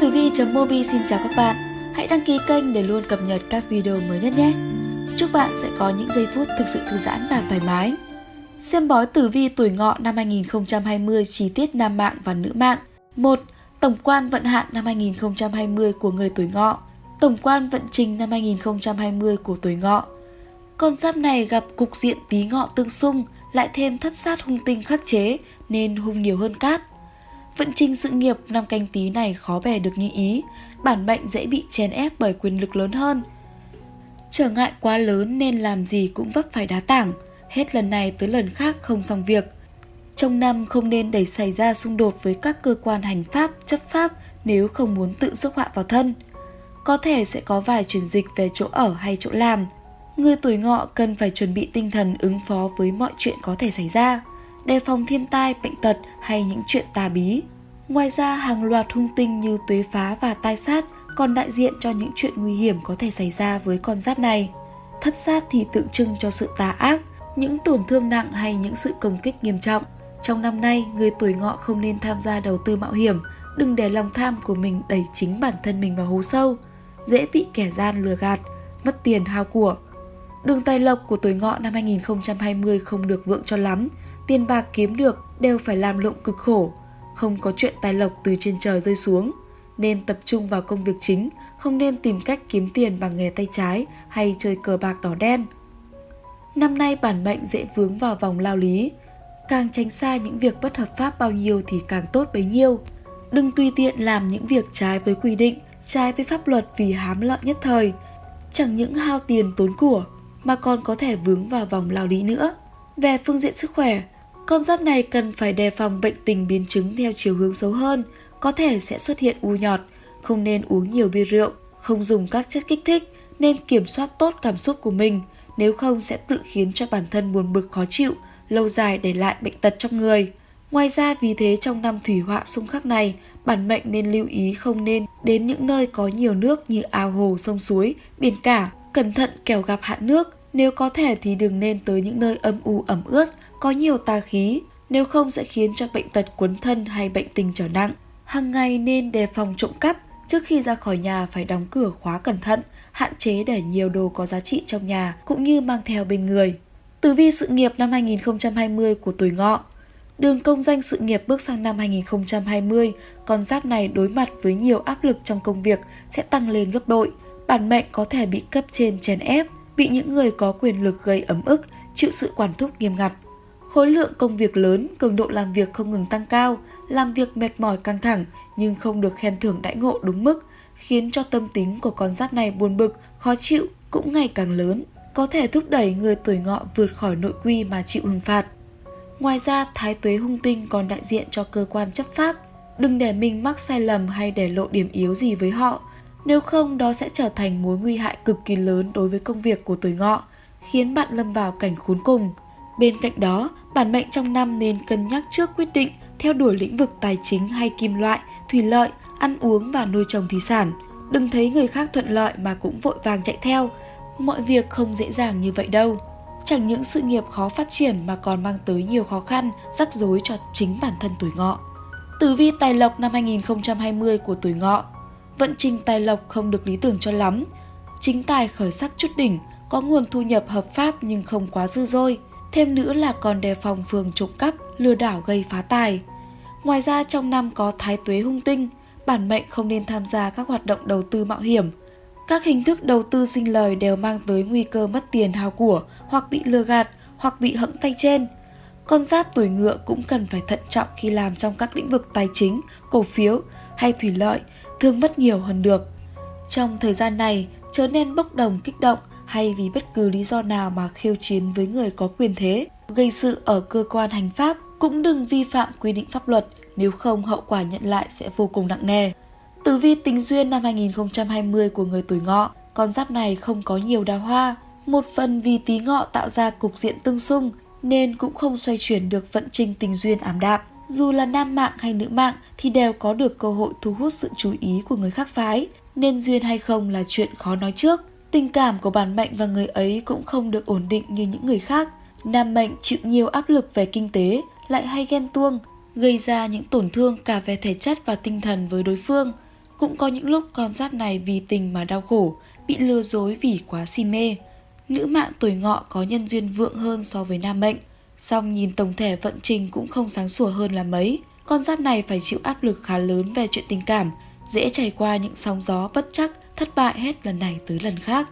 Tử Vi .Mobi xin chào các bạn. Hãy đăng ký kênh để luôn cập nhật các video mới nhất nhé. Chúc bạn sẽ có những giây phút thực sự thư giãn và thoải mái. Xem bói tử vi tuổi ngọ năm 2020 chi tiết nam mạng và nữ mạng. 1. Tổng quan vận hạn năm 2020 của người tuổi ngọ. Tổng quan vận trình năm 2020 của tuổi ngọ. Con giáp này gặp cục diện tí ngọ tương xung, lại thêm thất sát hung tinh khắc chế nên hung nhiều hơn cát Vận trình sự nghiệp năm canh tí này khó bè được như ý, bản mệnh dễ bị chèn ép bởi quyền lực lớn hơn. Trở ngại quá lớn nên làm gì cũng vấp phải đá tảng, hết lần này tới lần khác không xong việc. Trong năm không nên đẩy xảy ra xung đột với các cơ quan hành pháp, chấp pháp nếu không muốn tự rước họa vào thân. Có thể sẽ có vài chuyển dịch về chỗ ở hay chỗ làm. Người tuổi ngọ cần phải chuẩn bị tinh thần ứng phó với mọi chuyện có thể xảy ra đề phòng thiên tai, bệnh tật hay những chuyện tà bí. Ngoài ra, hàng loạt hung tinh như tuế phá và tai sát còn đại diện cho những chuyện nguy hiểm có thể xảy ra với con giáp này. Thất sát thì tượng trưng cho sự tà ác, những tổn thương nặng hay những sự công kích nghiêm trọng. Trong năm nay, người tuổi ngọ không nên tham gia đầu tư mạo hiểm, đừng để lòng tham của mình đẩy chính bản thân mình vào hố sâu, dễ bị kẻ gian lừa gạt, mất tiền hao của. Đường tài lộc của tuổi ngọ năm 2020 không được vượng cho lắm, tiền bạc kiếm được đều phải làm lụng cực khổ, không có chuyện tài lộc từ trên trời rơi xuống. Nên tập trung vào công việc chính, không nên tìm cách kiếm tiền bằng nghề tay trái hay chơi cờ bạc đỏ đen. Năm nay bản mệnh dễ vướng vào vòng lao lý, càng tránh xa những việc bất hợp pháp bao nhiêu thì càng tốt bấy nhiêu. Đừng tùy tiện làm những việc trái với quy định, trái với pháp luật vì hám lợi nhất thời. Chẳng những hao tiền tốn của mà còn có thể vướng vào vòng lao lý nữa. Về phương diện sức khỏe, con giáp này cần phải đề phòng bệnh tình biến chứng theo chiều hướng xấu hơn, có thể sẽ xuất hiện u nhọt, không nên uống nhiều bia rượu, không dùng các chất kích thích, nên kiểm soát tốt cảm xúc của mình, nếu không sẽ tự khiến cho bản thân buồn bực khó chịu, lâu dài để lại bệnh tật trong người. Ngoài ra vì thế trong năm thủy họa xung khắc này, bản mệnh nên lưu ý không nên đến những nơi có nhiều nước như ao hồ, sông suối, biển cả, cẩn thận kẻo gặp hạn nước. Nếu có thể thì đừng nên tới những nơi âm u ẩm ướt, có nhiều tà khí, nếu không sẽ khiến cho bệnh tật cuốn thân hay bệnh tình trở nặng. Hàng ngày nên đề phòng trộm cắp, trước khi ra khỏi nhà phải đóng cửa khóa cẩn thận, hạn chế để nhiều đồ có giá trị trong nhà cũng như mang theo bên người. Tử vi sự nghiệp năm 2020 của tuổi ngọ Đường công danh sự nghiệp bước sang năm 2020, con giáp này đối mặt với nhiều áp lực trong công việc sẽ tăng lên gấp đội. Bản mệnh có thể bị cấp trên chèn ép, bị những người có quyền lực gây ấm ức, chịu sự quản thúc nghiêm ngặt. Khối lượng công việc lớn, cường độ làm việc không ngừng tăng cao, làm việc mệt mỏi căng thẳng nhưng không được khen thưởng đãi ngộ đúng mức, khiến cho tâm tính của con giáp này buồn bực, khó chịu cũng ngày càng lớn, có thể thúc đẩy người tuổi ngọ vượt khỏi nội quy mà chịu hình phạt. Ngoài ra, thái tuế hung tinh còn đại diện cho cơ quan chấp pháp. Đừng để mình mắc sai lầm hay để lộ điểm yếu gì với họ, nếu không đó sẽ trở thành mối nguy hại cực kỳ lớn đối với công việc của tuổi ngọ, khiến bạn lâm vào cảnh khốn cùng. Bên cạnh đó, bản mệnh trong năm nên cân nhắc trước quyết định theo đuổi lĩnh vực tài chính hay kim loại, thủy lợi, ăn uống và nuôi trồng thủy sản. Đừng thấy người khác thuận lợi mà cũng vội vàng chạy theo. Mọi việc không dễ dàng như vậy đâu. Chẳng những sự nghiệp khó phát triển mà còn mang tới nhiều khó khăn, rắc rối cho chính bản thân tuổi ngọ. Tử vi tài lộc năm 2020 của tuổi ngọ Vận trình tài lộc không được lý tưởng cho lắm. Chính tài khởi sắc chút đỉnh, có nguồn thu nhập hợp pháp nhưng không quá dư dôi. Thêm nữa là còn đề phòng phường trộm cắp, lừa đảo gây phá tài. Ngoài ra trong năm có thái tuế hung tinh, bản mệnh không nên tham gia các hoạt động đầu tư mạo hiểm. Các hình thức đầu tư sinh lời đều mang tới nguy cơ mất tiền hao của hoặc bị lừa gạt hoặc bị hẫng tay trên. Con giáp tuổi ngựa cũng cần phải thận trọng khi làm trong các lĩnh vực tài chính, cổ phiếu hay thủy lợi, thường mất nhiều hơn được. Trong thời gian này, chớ nên bốc đồng kích động hay vì bất cứ lý do nào mà khiêu chiến với người có quyền thế, gây sự ở cơ quan hành pháp, cũng đừng vi phạm quy định pháp luật, nếu không hậu quả nhận lại sẽ vô cùng nặng nề. Tử vi tính duyên năm 2020 của người tuổi ngọ, con giáp này không có nhiều đào hoa, một phần vì tí ngọ tạo ra cục diện tương xung nên cũng không xoay chuyển được vận trình tình duyên ảm đạm. Dù là nam mạng hay nữ mạng thì đều có được cơ hội thu hút sự chú ý của người khác phái, nên duyên hay không là chuyện khó nói trước. Tình cảm của bản mệnh và người ấy cũng không được ổn định như những người khác. Nam mệnh chịu nhiều áp lực về kinh tế, lại hay ghen tuông, gây ra những tổn thương cả về thể chất và tinh thần với đối phương. Cũng có những lúc con giáp này vì tình mà đau khổ, bị lừa dối vì quá si mê. Nữ mạng tuổi ngọ có nhân duyên vượng hơn so với nam mệnh, song nhìn tổng thể vận trình cũng không sáng sủa hơn là mấy. Con giáp này phải chịu áp lực khá lớn về chuyện tình cảm, dễ trải qua những sóng gió bất chắc, thất bại hết lần này tới lần khác.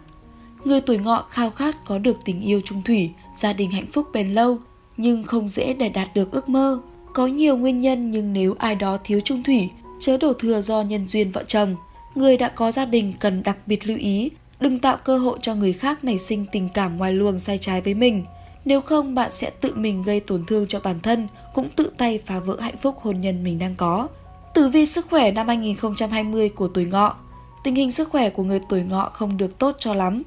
Người tuổi ngọ khao khát có được tình yêu trung thủy, gia đình hạnh phúc bền lâu, nhưng không dễ để đạt được ước mơ. Có nhiều nguyên nhân nhưng nếu ai đó thiếu trung thủy, chớ đổ thừa do nhân duyên vợ chồng. Người đã có gia đình cần đặc biệt lưu ý, đừng tạo cơ hội cho người khác nảy sinh tình cảm ngoài luồng sai trái với mình. Nếu không bạn sẽ tự mình gây tổn thương cho bản thân, cũng tự tay phá vỡ hạnh phúc hôn nhân mình đang có. Tử vi sức khỏe năm 2020 của tuổi ngọ Tình hình sức khỏe của người tuổi ngọ không được tốt cho lắm.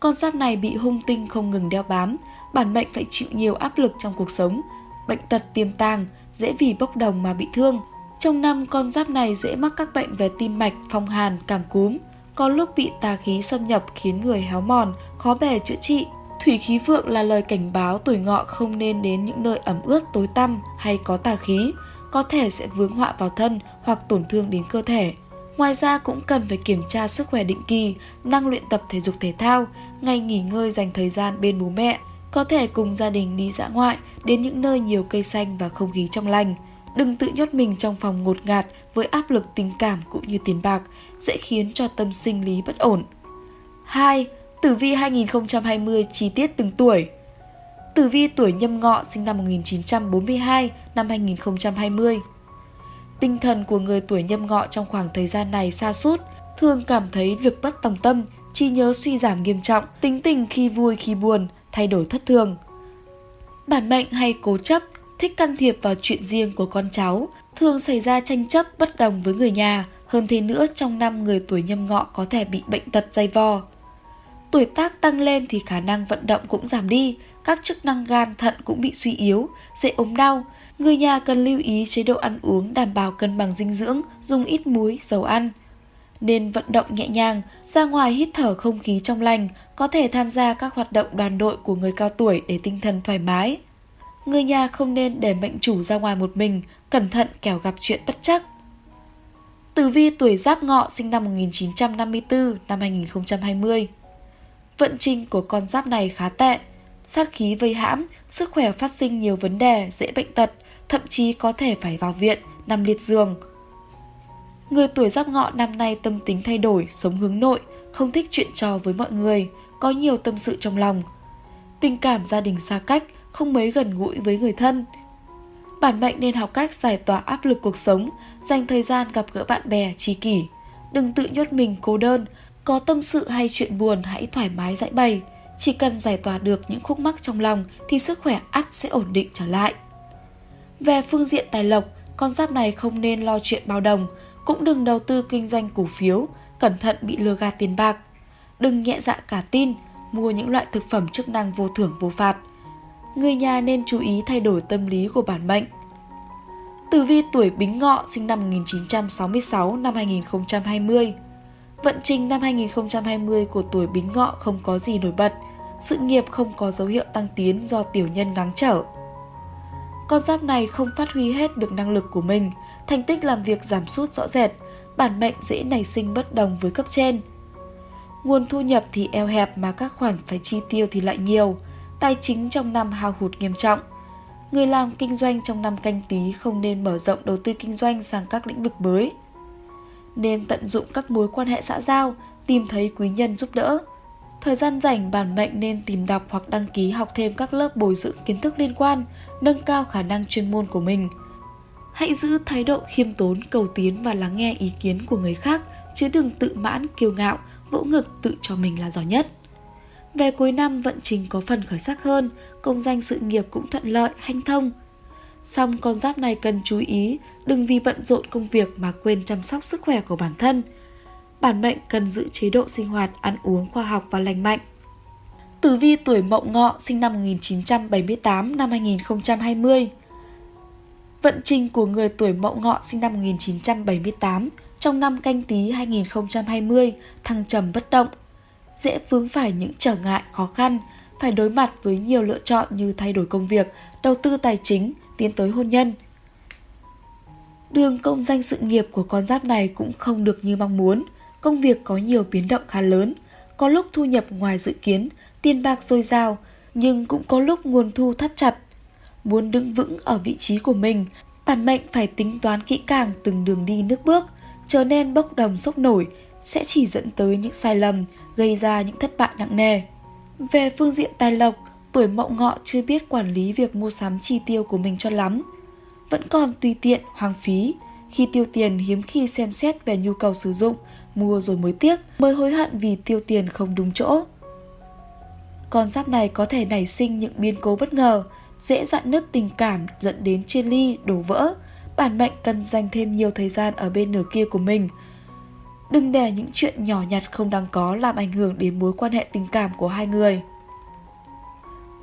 Con giáp này bị hung tinh không ngừng đeo bám, bản mệnh phải chịu nhiều áp lực trong cuộc sống, bệnh tật tiềm tàng, dễ vì bốc đồng mà bị thương. Trong năm, con giáp này dễ mắc các bệnh về tim mạch, phong hàn, cảm cúm. Có lúc bị tà khí xâm nhập khiến người héo mòn, khó bề chữa trị. Thủy khí vượng là lời cảnh báo tuổi ngọ không nên đến những nơi ẩm ướt tối tăm hay có tà khí, có thể sẽ vướng họa vào thân hoặc tổn thương đến cơ thể. Ngoài ra cũng cần phải kiểm tra sức khỏe định kỳ, năng luyện tập thể dục thể thao, ngày nghỉ ngơi dành thời gian bên bố mẹ, có thể cùng gia đình đi dã ngoại đến những nơi nhiều cây xanh và không khí trong lành. Đừng tự nhốt mình trong phòng ngột ngạt với áp lực tình cảm cũng như tiền bạc, dễ khiến cho tâm sinh lý bất ổn. 2. Tử vi 2020 chi tiết từng tuổi Tử vi tuổi nhâm ngọ sinh năm 1942 năm 2020 Tinh thần của người tuổi nhâm ngọ trong khoảng thời gian này xa sút thường cảm thấy lực bất tòng tâm, trí nhớ suy giảm nghiêm trọng, tính tình khi vui khi buồn, thay đổi thất thường. Bản mệnh hay cố chấp, thích can thiệp vào chuyện riêng của con cháu, thường xảy ra tranh chấp bất đồng với người nhà, hơn thế nữa trong năm người tuổi nhâm ngọ có thể bị bệnh tật dây vò. Tuổi tác tăng lên thì khả năng vận động cũng giảm đi, các chức năng gan thận cũng bị suy yếu, dễ ốm đau. Người nhà cần lưu ý chế độ ăn uống đảm bảo cân bằng dinh dưỡng, dùng ít muối, dầu ăn. Nên vận động nhẹ nhàng, ra ngoài hít thở không khí trong lành, có thể tham gia các hoạt động đoàn đội của người cao tuổi để tinh thần thoải mái. Người nhà không nên để mệnh chủ ra ngoài một mình, cẩn thận kẻo gặp chuyện bất chắc. Tử vi tuổi Giáp Ngọ sinh năm 1954 năm 2020. Vận trình của con giáp này khá tệ, sát khí vây hãm, sức khỏe phát sinh nhiều vấn đề, dễ bệnh tật, thậm chí có thể phải vào viện, nằm liệt giường. Người tuổi Giáp Ngọ năm nay tâm tính thay đổi, sống hướng nội, không thích chuyện trò với mọi người, có nhiều tâm sự trong lòng. Tình cảm gia đình xa cách, không mấy gần gũi với người thân. Bản mệnh nên học cách giải tỏa áp lực cuộc sống, dành thời gian gặp gỡ bạn bè, tri kỷ. Đừng tự nhốt mình cô đơn, có tâm sự hay chuyện buồn hãy thoải mái giải bày. Chỉ cần giải tỏa được những khúc mắc trong lòng thì sức khỏe ắt sẽ ổn định trở lại. Về phương diện tài lộc, con giáp này không nên lo chuyện bao đồng, cũng đừng đầu tư kinh doanh cổ phiếu, cẩn thận bị lừa gạt tiền bạc. Đừng nhẹ dạ cả tin, mua những loại thực phẩm chức năng vô thưởng vô phạt. Người nhà nên chú ý thay đổi tâm lý của bản mệnh. Tử vi tuổi Bính Ngọ sinh năm 1966 năm 2020. Vận trình năm 2020 của tuổi Bính Ngọ không có gì nổi bật, sự nghiệp không có dấu hiệu tăng tiến do tiểu nhân ngáng trở. Con giáp này không phát huy hết được năng lực của mình, thành tích làm việc giảm sút rõ rệt, bản mệnh dễ nảy sinh bất đồng với cấp trên. Nguồn thu nhập thì eo hẹp mà các khoản phải chi tiêu thì lại nhiều, tài chính trong năm hao hụt nghiêm trọng. Người làm kinh doanh trong năm canh tí không nên mở rộng đầu tư kinh doanh sang các lĩnh vực mới. Nên tận dụng các mối quan hệ xã giao, tìm thấy quý nhân giúp đỡ. Thời gian rảnh bản mệnh nên tìm đọc hoặc đăng ký học thêm các lớp bồi dưỡng kiến thức liên quan, nâng cao khả năng chuyên môn của mình – Hãy giữ thái độ khiêm tốn, cầu tiến và lắng nghe ý kiến của người khác, chứ đừng tự mãn, kiêu ngạo, vỗ ngực tự cho mình là giỏi nhất. Về cuối năm vận trình có phần khởi sắc hơn, công danh sự nghiệp cũng thuận lợi, hanh thông. Song con giáp này cần chú ý, đừng vì bận rộn công việc mà quên chăm sóc sức khỏe của bản thân. Bản mệnh cần giữ chế độ sinh hoạt, ăn uống khoa học và lành mạnh. Tử vi tuổi Mậu Ngọ sinh năm 1978 năm 2020 Vận trình của người tuổi Mậu Ngọ sinh năm 1978 trong năm canh tí 2020 thăng trầm bất động, dễ vướng phải những trở ngại khó khăn, phải đối mặt với nhiều lựa chọn như thay đổi công việc, đầu tư tài chính, tiến tới hôn nhân. Đường công danh sự nghiệp của con giáp này cũng không được như mong muốn. Công việc có nhiều biến động khá lớn. Có lúc thu nhập ngoài dự kiến, tiền bạc dồi dào, nhưng cũng có lúc nguồn thu thắt chặt. Muốn đứng vững ở vị trí của mình, bản mệnh phải tính toán kỹ càng từng đường đi nước bước, trở nên bốc đồng sốc nổi sẽ chỉ dẫn tới những sai lầm, gây ra những thất bại nặng nề. Về phương diện tài lộc, tuổi mậu ngọ chưa biết quản lý việc mua sắm chi tiêu của mình cho lắm. Vẫn còn tùy tiện, hoang phí. Khi tiêu tiền hiếm khi xem xét về nhu cầu sử dụng, mua rồi mới tiếc, mới hối hận vì tiêu tiền không đúng chỗ. Con giáp này có thể nảy sinh những biến cố bất ngờ, dễ dạn nứt tình cảm dẫn đến chia ly, đổ vỡ. Bản mệnh cần dành thêm nhiều thời gian ở bên nửa kia của mình. Đừng để những chuyện nhỏ nhặt không đáng có làm ảnh hưởng đến mối quan hệ tình cảm của hai người.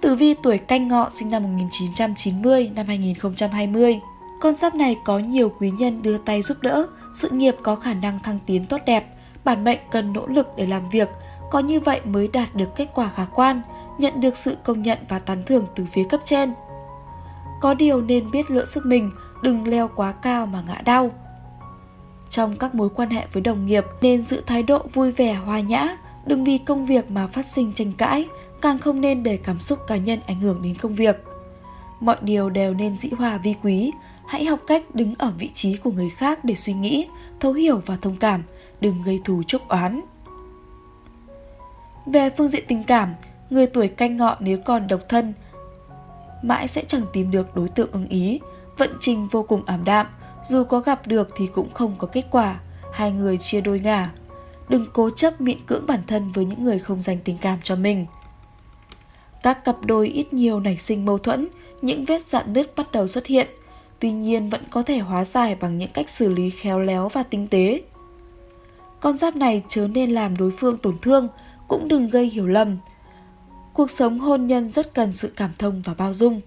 Tử vi tuổi canh ngọ sinh năm 1990 năm 2020. Con giáp này có nhiều quý nhân đưa tay giúp đỡ, sự nghiệp có khả năng thăng tiến tốt đẹp, bản mệnh cần nỗ lực để làm việc, có như vậy mới đạt được kết quả khả quan, nhận được sự công nhận và tán thưởng từ phía cấp trên. Có điều nên biết lựa sức mình, đừng leo quá cao mà ngã đau. Trong các mối quan hệ với đồng nghiệp nên giữ thái độ vui vẻ hòa nhã, đừng vì công việc mà phát sinh tranh cãi, càng không nên để cảm xúc cá nhân ảnh hưởng đến công việc. Mọi điều đều nên dĩ hòa vi quý, hãy học cách đứng ở vị trí của người khác để suy nghĩ, thấu hiểu và thông cảm, đừng gây thù chuốc oán. Về phương diện tình cảm, người tuổi canh ngọ nếu còn độc thân, mãi sẽ chẳng tìm được đối tượng ưng ý, vận trình vô cùng ảm đạm, dù có gặp được thì cũng không có kết quả, hai người chia đôi ngả. Đừng cố chấp miễn cưỡng bản thân với những người không dành tình cảm cho mình. Các cặp đôi ít nhiều nảy sinh mâu thuẫn, những vết dạn nứt bắt đầu xuất hiện, tuy nhiên vẫn có thể hóa giải bằng những cách xử lý khéo léo và tinh tế. Con giáp này chớ nên làm đối phương tổn thương, cũng đừng gây hiểu lầm. Cuộc sống hôn nhân rất cần sự cảm thông và bao dung.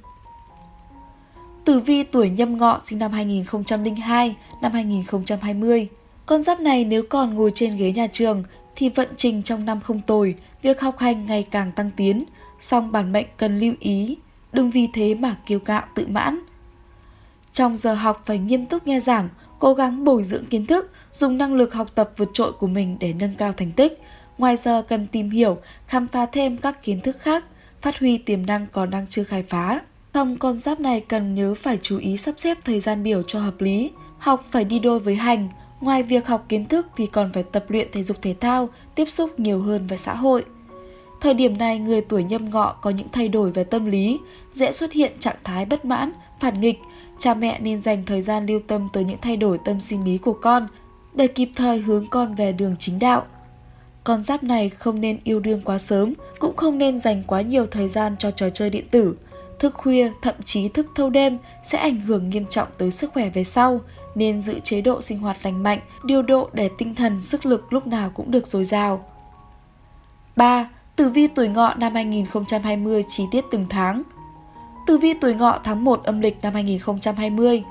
Tử vi tuổi nhâm ngọ sinh năm 2002, năm 2020. Con giáp này nếu còn ngồi trên ghế nhà trường thì vận trình trong năm không tồi, việc học hành ngày càng tăng tiến, song bản mệnh cần lưu ý, đừng vì thế mà kiêu cạo tự mãn. Trong giờ học phải nghiêm túc nghe giảng, cố gắng bồi dưỡng kiến thức, dùng năng lực học tập vượt trội của mình để nâng cao thành tích. Ngoài giờ cần tìm hiểu, khám phá thêm các kiến thức khác, phát huy tiềm năng còn đang chưa khai phá. Xong con giáp này cần nhớ phải chú ý sắp xếp thời gian biểu cho hợp lý. Học phải đi đôi với hành, ngoài việc học kiến thức thì còn phải tập luyện thể dục thể thao, tiếp xúc nhiều hơn với xã hội. Thời điểm này người tuổi nhâm ngọ có những thay đổi về tâm lý, dễ xuất hiện trạng thái bất mãn, phản nghịch. Cha mẹ nên dành thời gian lưu tâm tới những thay đổi tâm sinh lý của con để kịp thời hướng con về đường chính đạo. Con giáp này không nên yêu đương quá sớm, cũng không nên dành quá nhiều thời gian cho trò chơi điện tử. Thức khuya, thậm chí thức thâu đêm sẽ ảnh hưởng nghiêm trọng tới sức khỏe về sau, nên giữ chế độ sinh hoạt lành mạnh, điều độ để tinh thần, sức lực lúc nào cũng được dồi dào. 3. Tử vi tuổi ngọ năm 2020 chi tiết từng tháng. Tử vi tuổi ngọ tháng 1 âm lịch năm 2020.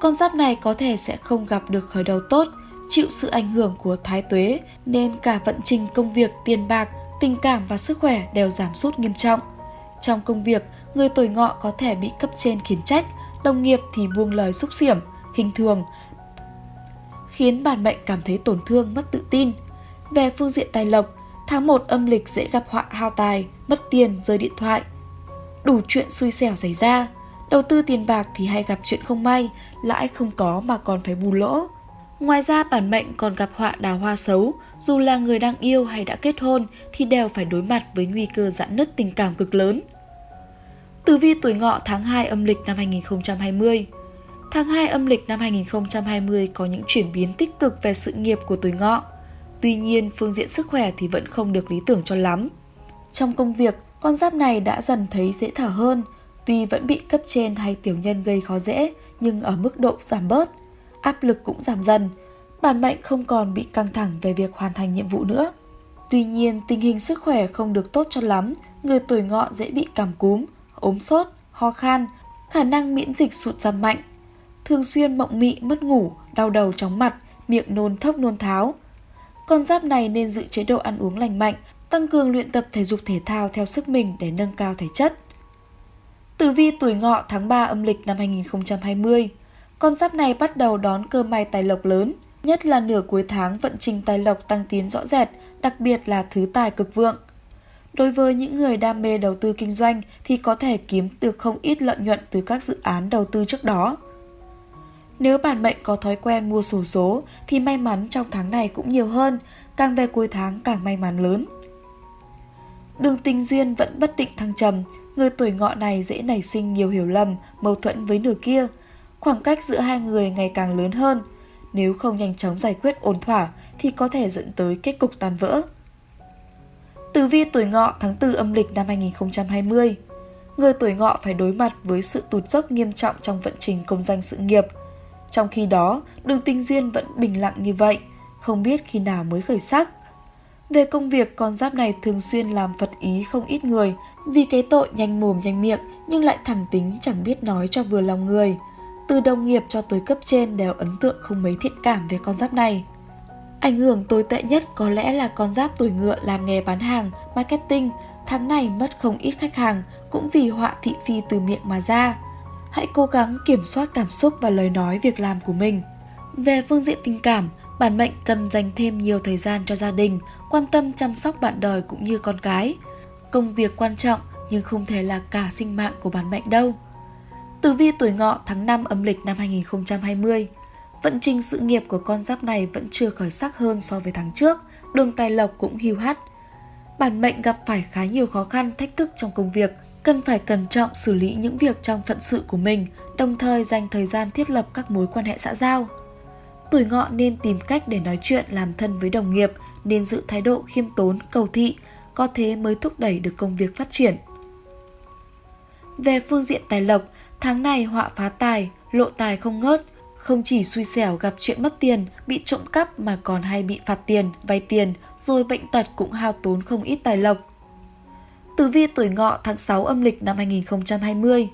Con giáp này có thể sẽ không gặp được khởi đầu tốt, chịu sự ảnh hưởng của thái tuế nên cả vận trình công việc, tiền bạc, tình cảm và sức khỏe đều giảm sút nghiêm trọng. Trong công việc, người tuổi ngọ có thể bị cấp trên khiển trách, đồng nghiệp thì buông lời xúc xiểm, khinh thường, khiến bản mệnh cảm thấy tổn thương, mất tự tin. Về phương diện tài lộc, Tháng 1 âm lịch dễ gặp họa hao tài, mất tiền, rơi điện thoại. Đủ chuyện xui xẻo xảy ra. Đầu tư tiền bạc thì hay gặp chuyện không may, lãi không có mà còn phải bù lỗ. Ngoài ra bản mệnh còn gặp họa đào hoa xấu, dù là người đang yêu hay đã kết hôn thì đều phải đối mặt với nguy cơ giãn nứt tình cảm cực lớn. Tử vi tuổi ngọ tháng 2 âm lịch năm 2020 Tháng 2 âm lịch năm 2020 có những chuyển biến tích cực về sự nghiệp của tuổi ngọ. Tuy nhiên, phương diện sức khỏe thì vẫn không được lý tưởng cho lắm. Trong công việc, con giáp này đã dần thấy dễ thở hơn, tuy vẫn bị cấp trên hay tiểu nhân gây khó dễ, nhưng ở mức độ giảm bớt, áp lực cũng giảm dần. Bản mệnh không còn bị căng thẳng về việc hoàn thành nhiệm vụ nữa. Tuy nhiên, tình hình sức khỏe không được tốt cho lắm, người tuổi ngọ dễ bị cảm cúm, ốm sốt, ho khan, khả năng miễn dịch sụt giảm mạnh. Thường xuyên mộng mị, mất ngủ, đau đầu chóng mặt, miệng nôn thốc nôn tháo, con giáp này nên giữ chế độ ăn uống lành mạnh, tăng cường luyện tập thể dục thể thao theo sức mình để nâng cao thể chất. Tử vi tuổi ngọ tháng 3 âm lịch năm 2020 con giáp này bắt đầu đón cơ may tài lộc lớn, nhất là nửa cuối tháng vận trình tài lộc tăng tiến rõ rệt, đặc biệt là thứ tài cực vượng. Đối với những người đam mê đầu tư kinh doanh thì có thể kiếm được không ít lợi nhuận từ các dự án đầu tư trước đó. Nếu bản mệnh có thói quen mua sổ số thì may mắn trong tháng này cũng nhiều hơn, càng về cuối tháng càng may mắn lớn. Đường tình duyên vẫn bất định thăng trầm, người tuổi ngọ này dễ nảy sinh nhiều hiểu lầm, mâu thuẫn với nửa kia. Khoảng cách giữa hai người ngày càng lớn hơn. Nếu không nhanh chóng giải quyết ổn thỏa thì có thể dẫn tới kết cục tan vỡ. Tử vi tuổi ngọ tháng 4 âm lịch năm 2020 Người tuổi ngọ phải đối mặt với sự tụt dốc nghiêm trọng trong vận trình công danh sự nghiệp. Trong khi đó, đường tình duyên vẫn bình lặng như vậy, không biết khi nào mới khởi sắc. Về công việc, con giáp này thường xuyên làm phật ý không ít người vì cái tội nhanh mồm nhanh miệng nhưng lại thẳng tính chẳng biết nói cho vừa lòng người. Từ đồng nghiệp cho tới cấp trên đều ấn tượng không mấy thiện cảm về con giáp này. Ảnh hưởng tồi tệ nhất có lẽ là con giáp tuổi ngựa làm nghề bán hàng, marketing, tháng này mất không ít khách hàng cũng vì họa thị phi từ miệng mà ra. Hãy cố gắng kiểm soát cảm xúc và lời nói việc làm của mình. Về phương diện tình cảm, bản mệnh cần dành thêm nhiều thời gian cho gia đình, quan tâm chăm sóc bạn đời cũng như con cái. Công việc quan trọng nhưng không thể là cả sinh mạng của bản mệnh đâu. Tử vi tuổi ngọ tháng 5 âm lịch năm 2020 Vận trình sự nghiệp của con giáp này vẫn chưa khởi sắc hơn so với tháng trước, đường tài lộc cũng hiu hắt. Bản mệnh gặp phải khá nhiều khó khăn, thách thức trong công việc, cần phải cẩn trọng xử lý những việc trong phận sự của mình, đồng thời dành thời gian thiết lập các mối quan hệ xã giao. Tuổi ngọ nên tìm cách để nói chuyện làm thân với đồng nghiệp, nên giữ thái độ khiêm tốn, cầu thị, có thế mới thúc đẩy được công việc phát triển. Về phương diện tài lộc, tháng này họa phá tài, lộ tài không ngớt, không chỉ xui xẻo gặp chuyện mất tiền, bị trộm cắp mà còn hay bị phạt tiền, vay tiền, rồi bệnh tật cũng hao tốn không ít tài lộc. Tử vi tuổi ngọ tháng 6 âm lịch năm 2020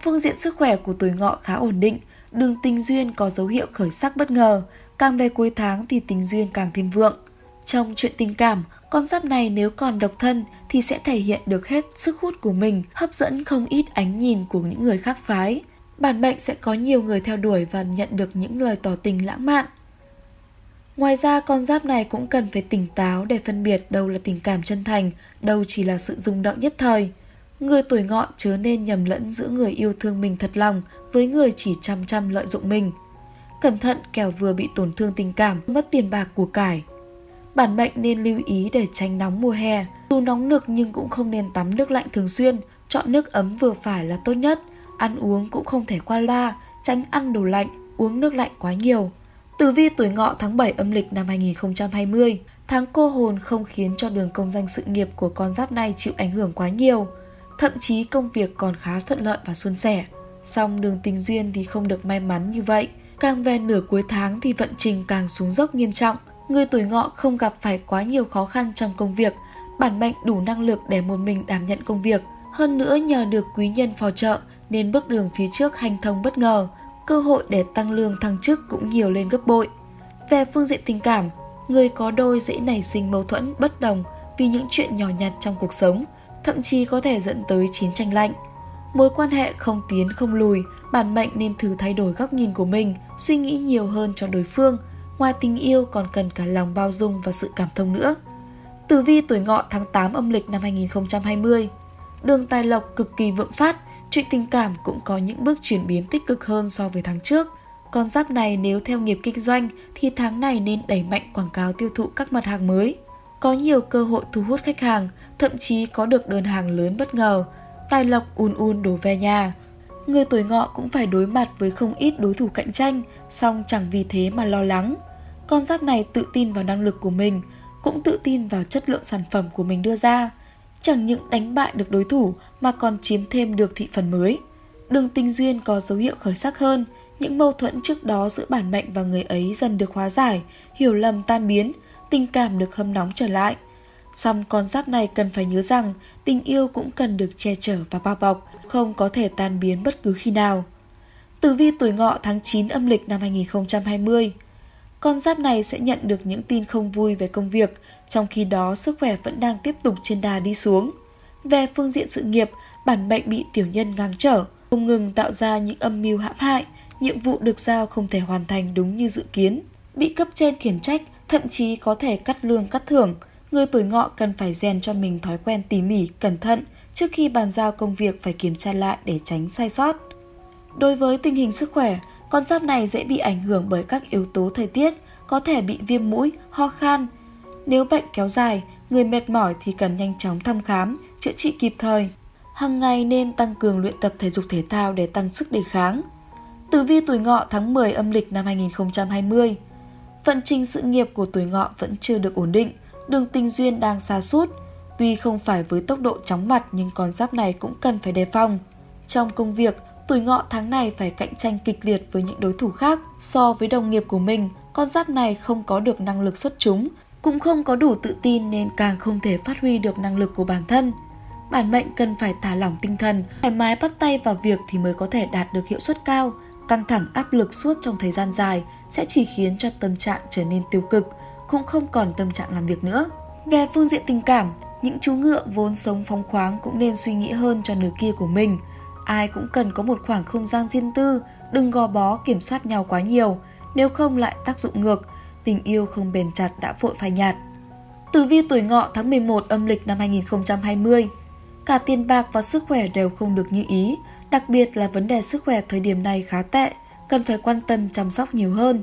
Phương diện sức khỏe của tuổi ngọ khá ổn định, đường tình duyên có dấu hiệu khởi sắc bất ngờ, càng về cuối tháng thì tình duyên càng thêm vượng. Trong chuyện tình cảm, con giáp này nếu còn độc thân thì sẽ thể hiện được hết sức hút của mình, hấp dẫn không ít ánh nhìn của những người khác phái. Bản mệnh sẽ có nhiều người theo đuổi và nhận được những lời tỏ tình lãng mạn. Ngoài ra con giáp này cũng cần phải tỉnh táo để phân biệt đâu là tình cảm chân thành, đâu chỉ là sự rung động nhất thời. Người tuổi ngọ chớ nên nhầm lẫn giữa người yêu thương mình thật lòng với người chỉ chăm chăm lợi dụng mình. Cẩn thận kẻo vừa bị tổn thương tình cảm, mất tiền bạc của cải. Bản mệnh nên lưu ý để tránh nóng mùa hè. Dù nóng nực nhưng cũng không nên tắm nước lạnh thường xuyên, chọn nước ấm vừa phải là tốt nhất. Ăn uống cũng không thể qua la, tránh ăn đồ lạnh, uống nước lạnh quá nhiều. Tử vi tuổi ngọ tháng 7 âm lịch năm 2020, tháng cô hồn không khiến cho đường công danh sự nghiệp của con giáp này chịu ảnh hưởng quá nhiều. Thậm chí công việc còn khá thuận lợi và suôn sẻ. Song đường tình duyên thì không được may mắn như vậy. Càng về nửa cuối tháng thì vận trình càng xuống dốc nghiêm trọng. Người tuổi ngọ không gặp phải quá nhiều khó khăn trong công việc, bản mệnh đủ năng lực để một mình đảm nhận công việc. Hơn nữa nhờ được quý nhân phò trợ nên bước đường phía trước hành thông bất ngờ, cơ hội để tăng lương thăng chức cũng nhiều lên gấp bội. Về phương diện tình cảm, người có đôi dễ nảy sinh mâu thuẫn bất đồng vì những chuyện nhỏ nhặt trong cuộc sống, thậm chí có thể dẫn tới chiến tranh lạnh. Mối quan hệ không tiến không lùi, bản mệnh nên thử thay đổi góc nhìn của mình, suy nghĩ nhiều hơn cho đối phương. Ngoài tình yêu còn cần cả lòng bao dung và sự cảm thông nữa. Tử vi tuổi ngọ tháng 8 âm lịch năm 2020 Đường tài lộc cực kỳ vượng phát, chuyện tình cảm cũng có những bước chuyển biến tích cực hơn so với tháng trước. Con giáp này nếu theo nghiệp kinh doanh thì tháng này nên đẩy mạnh quảng cáo tiêu thụ các mặt hàng mới. Có nhiều cơ hội thu hút khách hàng, thậm chí có được đơn hàng lớn bất ngờ, tài lộc un un đổ về nhà. Người tuổi ngọ cũng phải đối mặt với không ít đối thủ cạnh tranh, song chẳng vì thế mà lo lắng. Con giáp này tự tin vào năng lực của mình, cũng tự tin vào chất lượng sản phẩm của mình đưa ra. Chẳng những đánh bại được đối thủ mà còn chiếm thêm được thị phần mới. Đường tình duyên có dấu hiệu khởi sắc hơn, những mâu thuẫn trước đó giữa bản mệnh và người ấy dần được hóa giải, hiểu lầm tan biến, tình cảm được hâm nóng trở lại. Song con giáp này cần phải nhớ rằng tình yêu cũng cần được che chở và bao bọc, không có thể tan biến bất cứ khi nào. Tử vi tuổi ngọ tháng 9 âm lịch năm 2020 Con giáp này sẽ nhận được những tin không vui về công việc, trong khi đó sức khỏe vẫn đang tiếp tục trên đà đi xuống. Về phương diện sự nghiệp, bản mệnh bị tiểu nhân ngang trở, không ngừng tạo ra những âm mưu hãm hại, nhiệm vụ được giao không thể hoàn thành đúng như dự kiến, bị cấp trên khiển trách, thậm chí có thể cắt lương cắt thưởng. Người tuổi ngọ cần phải rèn cho mình thói quen tỉ mỉ, cẩn thận, trước khi bàn giao công việc phải kiểm tra lại để tránh sai sót. Đối với tình hình sức khỏe, con giáp này dễ bị ảnh hưởng bởi các yếu tố thời tiết, có thể bị viêm mũi, ho khan. Nếu bệnh kéo dài, người mệt mỏi thì cần nhanh chóng thăm khám, chữa trị kịp thời. Hằng ngày nên tăng cường luyện tập thể dục thể thao để tăng sức đề kháng. Tử vi tuổi ngọ tháng 10 âm lịch năm 2020 Vận trình sự nghiệp của tuổi ngọ vẫn chưa được ổn định, đường tình duyên đang xa sút Tuy không phải với tốc độ chóng mặt nhưng con giáp này cũng cần phải đề phòng. Trong công việc, tuổi ngọ tháng này phải cạnh tranh kịch liệt với những đối thủ khác. So với đồng nghiệp của mình, con giáp này không có được năng lực xuất chúng, cũng không có đủ tự tin nên càng không thể phát huy được năng lực của bản thân. Bản mệnh cần phải thả lỏng tinh thần, thoải mái bắt tay vào việc thì mới có thể đạt được hiệu suất cao. Căng thẳng áp lực suốt trong thời gian dài sẽ chỉ khiến cho tâm trạng trở nên tiêu cực, cũng không còn tâm trạng làm việc nữa. Về phương diện tình cảm, những chú ngựa vốn sống phóng khoáng cũng nên suy nghĩ hơn cho nửa kia của mình. Ai cũng cần có một khoảng không gian riêng tư, đừng gò bó kiểm soát nhau quá nhiều, nếu không lại tác dụng ngược, tình yêu không bền chặt đã vội phai nhạt. Tử vi tuổi ngọ tháng 11 âm lịch năm 2020 Cả tiền bạc và sức khỏe đều không được như ý, đặc biệt là vấn đề sức khỏe thời điểm này khá tệ, cần phải quan tâm chăm sóc nhiều hơn.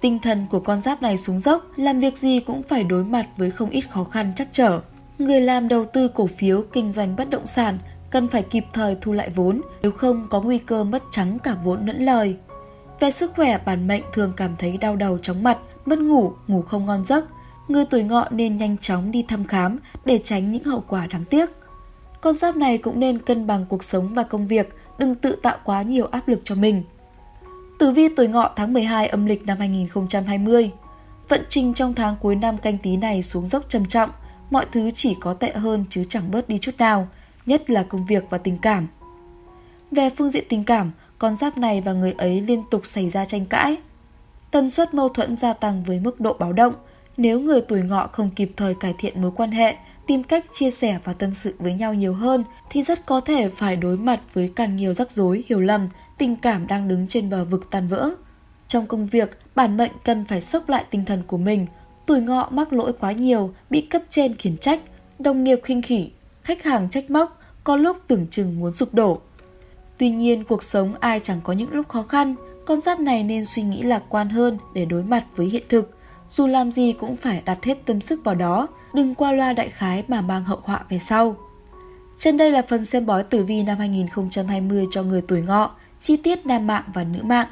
Tinh thần của con giáp này xuống dốc, làm việc gì cũng phải đối mặt với không ít khó khăn chắc trở. Người làm đầu tư cổ phiếu, kinh doanh bất động sản cần phải kịp thời thu lại vốn, nếu không có nguy cơ mất trắng cả vốn lẫn lời. Về sức khỏe, bản mệnh thường cảm thấy đau đầu chóng mặt, mất ngủ, ngủ không ngon giấc. Người tuổi ngọ nên nhanh chóng đi thăm khám để tránh những hậu quả đáng tiếc. Con giáp này cũng nên cân bằng cuộc sống và công việc, đừng tự tạo quá nhiều áp lực cho mình. Tử vi tuổi ngọ tháng 12 âm lịch năm 2020 Vận trình trong tháng cuối năm canh tí này xuống dốc trầm trọng, mọi thứ chỉ có tệ hơn chứ chẳng bớt đi chút nào, nhất là công việc và tình cảm. Về phương diện tình cảm, con giáp này và người ấy liên tục xảy ra tranh cãi. Tần suất mâu thuẫn gia tăng với mức độ báo động, nếu người tuổi ngọ không kịp thời cải thiện mối quan hệ, tìm cách chia sẻ và tâm sự với nhau nhiều hơn thì rất có thể phải đối mặt với càng nhiều rắc rối, hiểu lầm, tình cảm đang đứng trên bờ vực tan vỡ. Trong công việc, bản mệnh cần phải sốc lại tinh thần của mình. Tuổi ngọ mắc lỗi quá nhiều, bị cấp trên khiển trách, đồng nghiệp khinh khỉ, khách hàng trách móc, có lúc tưởng chừng muốn sụp đổ. Tuy nhiên, cuộc sống ai chẳng có những lúc khó khăn, con giáp này nên suy nghĩ lạc quan hơn để đối mặt với hiện thực. Dù làm gì cũng phải đặt hết tâm sức vào đó, đừng qua loa đại khái mà mang hậu họa về sau. Trên đây là phần xem bói tử vi năm 2020 cho người tuổi ngọ, chi tiết nam mạng và nữ mạng.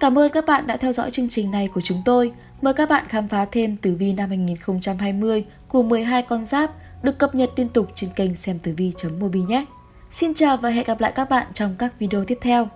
Cảm ơn các bạn đã theo dõi chương trình này của chúng tôi. Mời các bạn khám phá thêm tử vi năm 2020 của 12 con giáp được cập nhật liên tục trên kênh xem tử vi.mobi nhé. Xin chào và hẹn gặp lại các bạn trong các video tiếp theo.